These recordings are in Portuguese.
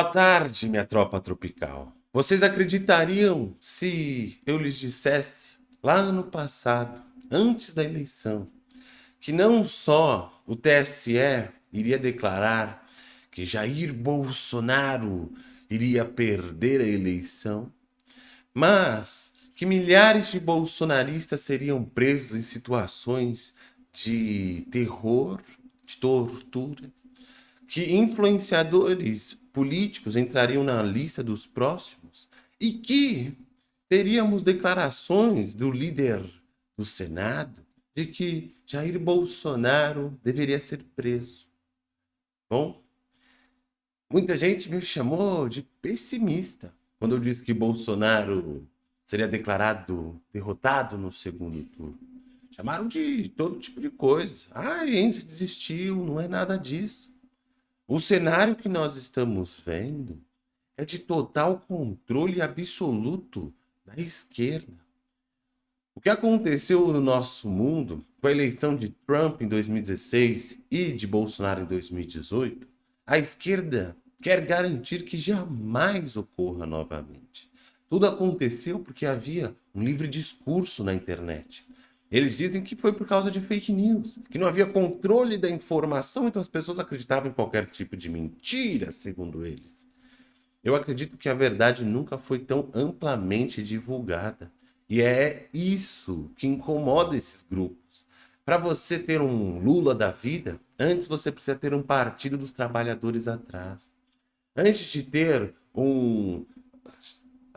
Boa tarde, minha tropa tropical. Vocês acreditariam se eu lhes dissesse, lá ano passado, antes da eleição, que não só o TSE iria declarar que Jair Bolsonaro iria perder a eleição, mas que milhares de bolsonaristas seriam presos em situações de terror, de tortura, que influenciadores políticos entrariam na lista dos próximos e que teríamos declarações do líder do Senado de que Jair Bolsonaro deveria ser preso. Bom, muita gente me chamou de pessimista quando eu disse que Bolsonaro seria declarado derrotado no segundo turno. Chamaram de todo tipo de coisa. Ah, Enzo desistiu, não é nada disso. O cenário que nós estamos vendo é de total controle absoluto da esquerda. O que aconteceu no nosso mundo com a eleição de Trump em 2016 e de Bolsonaro em 2018, a esquerda quer garantir que jamais ocorra novamente. Tudo aconteceu porque havia um livre discurso na internet. Eles dizem que foi por causa de fake news, que não havia controle da informação, então as pessoas acreditavam em qualquer tipo de mentira, segundo eles. Eu acredito que a verdade nunca foi tão amplamente divulgada. E é isso que incomoda esses grupos. Para você ter um Lula da vida, antes você precisa ter um Partido dos Trabalhadores atrás. Antes de ter um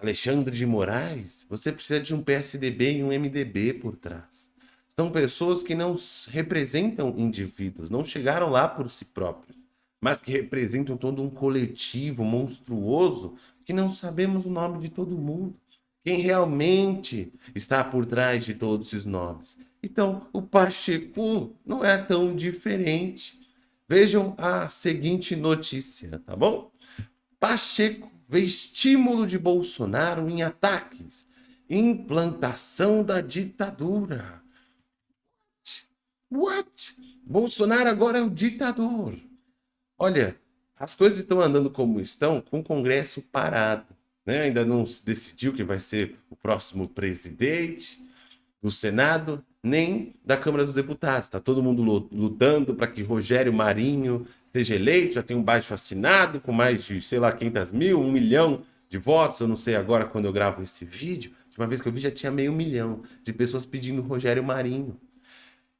Alexandre de Moraes, você precisa de um PSDB e um MDB por trás. São pessoas que não representam indivíduos, não chegaram lá por si próprios, mas que representam todo um coletivo monstruoso que não sabemos o nome de todo mundo. Quem realmente está por trás de todos esses nomes. Então, o Pacheco não é tão diferente. Vejam a seguinte notícia, tá bom? Pacheco vê estímulo de Bolsonaro em ataques. Implantação da ditadura. What? Bolsonaro agora é o ditador. Olha, as coisas estão andando como estão com o Congresso parado. Né? Ainda não se decidiu quem vai ser o próximo presidente do Senado, nem da Câmara dos Deputados. Está todo mundo lutando para que Rogério Marinho seja eleito, já tem um baixo assinado com mais de, sei lá, 500 mil, um milhão de votos, eu não sei agora quando eu gravo esse vídeo, de uma vez que eu vi já tinha meio milhão de pessoas pedindo Rogério Marinho.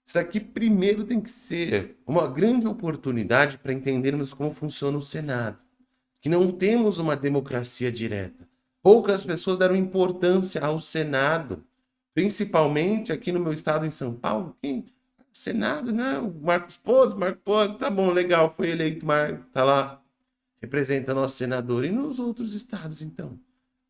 Isso aqui primeiro tem que ser uma grande oportunidade para entendermos como funciona o Senado, que não temos uma democracia direta. Poucas pessoas deram importância ao Senado, principalmente aqui no meu estado em São Paulo, quem Senado, né? O Marcos Pozzi, Marcos Pozzi, tá bom, legal, foi eleito, Mar... tá lá, representa nosso senador. E nos outros estados, então?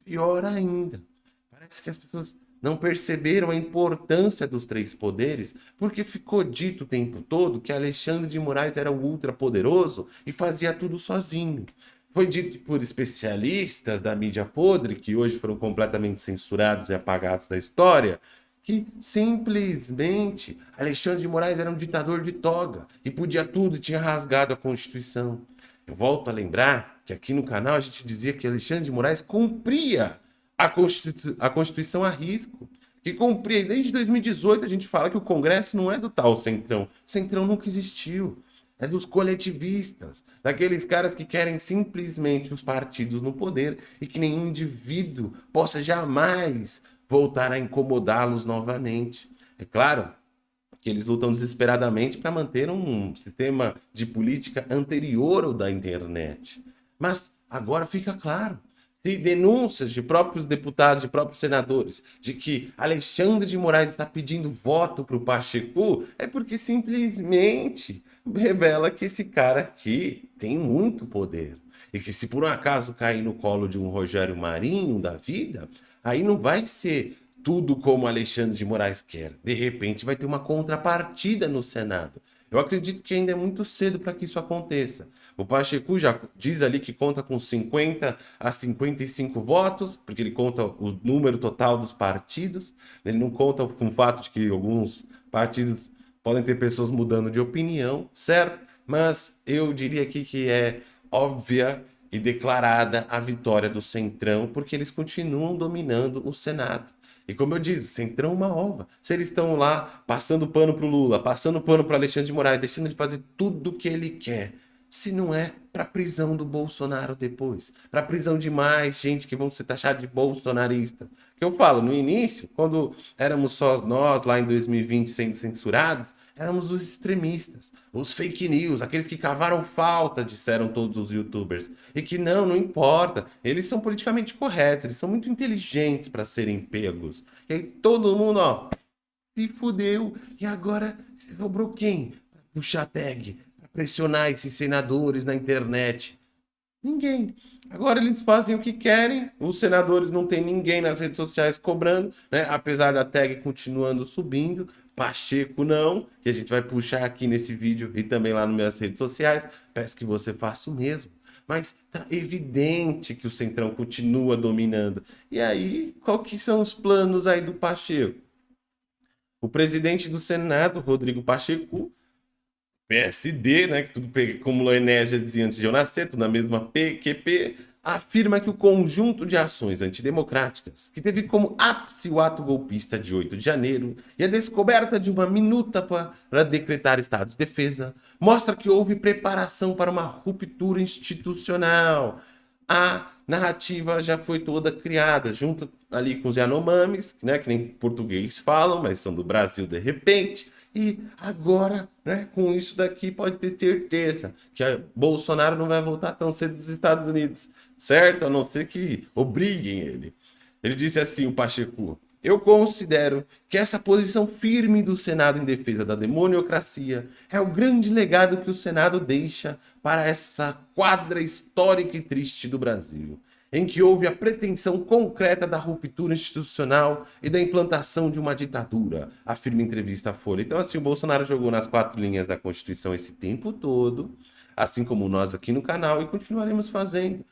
Pior ainda. Parece que as pessoas não perceberam a importância dos três poderes, porque ficou dito o tempo todo que Alexandre de Moraes era o ultrapoderoso e fazia tudo sozinho. Foi dito por especialistas da mídia podre, que hoje foram completamente censurados e apagados da história, que simplesmente Alexandre de Moraes era um ditador de toga e podia tudo e tinha rasgado a Constituição. Eu volto a lembrar que aqui no canal a gente dizia que Alexandre de Moraes cumpria a, Constitu a Constituição a risco, que cumpria. Desde 2018 a gente fala que o Congresso não é do tal Centrão. Centrão nunca existiu. É dos coletivistas, daqueles caras que querem simplesmente os partidos no poder e que nenhum indivíduo possa jamais voltar a incomodá-los novamente. É claro que eles lutam desesperadamente para manter um sistema de política anterior ao da internet. Mas agora fica claro, se denúncias de próprios deputados, de próprios senadores, de que Alexandre de Moraes está pedindo voto para o Pacheco, é porque simplesmente revela que esse cara aqui tem muito poder. E que se por um acaso cair no colo de um Rogério Marinho da vida, aí não vai ser tudo como Alexandre de Moraes quer. De repente vai ter uma contrapartida no Senado. Eu acredito que ainda é muito cedo para que isso aconteça. O Pacheco já diz ali que conta com 50 a 55 votos, porque ele conta o número total dos partidos. Ele não conta com o fato de que alguns partidos podem ter pessoas mudando de opinião, certo? Mas eu diria aqui que é óbvia e declarada a vitória do Centrão, porque eles continuam dominando o Senado. E como eu disse, Centrão uma ova. Se eles estão lá passando pano para o Lula, passando pano para Alexandre de Moraes, deixando de fazer tudo o que ele quer, se não é para prisão do Bolsonaro depois, para prisão de mais gente que vão ser taxados de bolsonarista. Que eu falo, no início, quando éramos só nós lá em 2020 sendo censurados, éramos os extremistas, os fake news, aqueles que cavaram falta, disseram todos os youtubers. E que não, não importa, eles são politicamente corretos, eles são muito inteligentes para serem pegos. E aí todo mundo, ó, se fudeu. E agora sobrou quem? Puxar tag, pressionar esses senadores na internet? Ninguém. Agora eles fazem o que querem, os senadores não tem ninguém nas redes sociais cobrando, né? apesar da tag continuando subindo, Pacheco não, que a gente vai puxar aqui nesse vídeo e também lá nas minhas redes sociais, peço que você faça o mesmo. Mas tá evidente que o Centrão continua dominando. E aí, qual que são os planos aí do Pacheco? O presidente do Senado, Rodrigo Pacheco, PSD, né, que tudo acumulou energia dizia antes de eu nascer, tudo na mesma PQP, afirma que o conjunto de ações antidemocráticas, que teve como ápice o ato golpista de 8 de janeiro e a descoberta de uma minuta para decretar estado de defesa, mostra que houve preparação para uma ruptura institucional. A narrativa já foi toda criada, junto ali com os Yanomamis, né, que nem português falam, mas são do Brasil de repente, e agora, né, com isso daqui, pode ter certeza que Bolsonaro não vai voltar tão cedo dos Estados Unidos, certo? A não ser que obriguem ele. Ele disse assim, o Pacheco, eu considero que essa posição firme do Senado em defesa da demoniocracia é o grande legado que o Senado deixa para essa quadra histórica e triste do Brasil em que houve a pretensão concreta da ruptura institucional e da implantação de uma ditadura, afirma em entrevista à Folha. Então, assim, o Bolsonaro jogou nas quatro linhas da Constituição esse tempo todo, assim como nós aqui no canal, e continuaremos fazendo.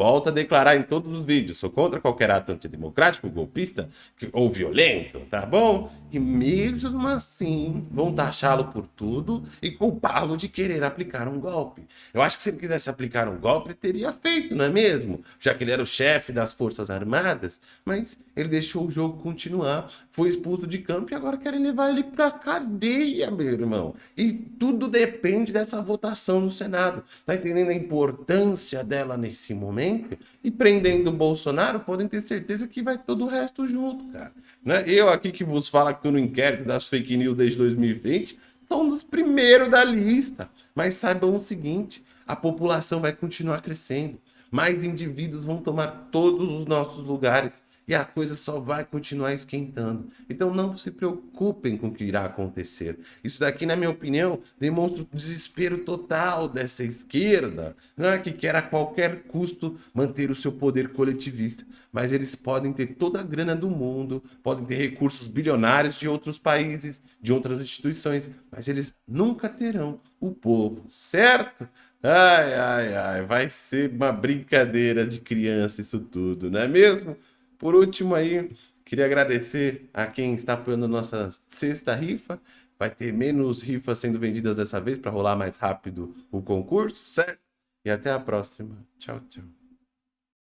Volto a declarar em todos os vídeos, sou contra qualquer ato antidemocrático, golpista ou violento, tá bom? E mesmo assim vão taxá-lo por tudo e culpá-lo de querer aplicar um golpe. Eu acho que se ele quisesse aplicar um golpe, teria feito, não é mesmo? Já que ele era o chefe das Forças Armadas, mas ele deixou o jogo continuar, foi expulso de campo e agora querem levar ele pra cadeia, meu irmão. E tudo depende dessa votação no Senado. Tá entendendo a importância dela nesse momento? E prendendo o Bolsonaro, podem ter certeza que vai todo o resto junto, cara. Né? Eu aqui que vos falo que tô no inquérito das fake news desde 2020, são um dos primeiros da lista. Mas saibam o seguinte, a população vai continuar crescendo. Mais indivíduos vão tomar todos os nossos lugares e a coisa só vai continuar esquentando. Então não se preocupem com o que irá acontecer. Isso daqui, na minha opinião, demonstra o desespero total dessa esquerda, é que quer a qualquer custo manter o seu poder coletivista. Mas eles podem ter toda a grana do mundo, podem ter recursos bilionários de outros países, de outras instituições, mas eles nunca terão o povo, certo? Ai, ai, ai, vai ser uma brincadeira de criança isso tudo, não é mesmo? Por último aí, queria agradecer a quem está apoiando nossa sexta rifa. Vai ter menos rifas sendo vendidas dessa vez para rolar mais rápido o concurso, certo? E até a próxima. Tchau, tchau.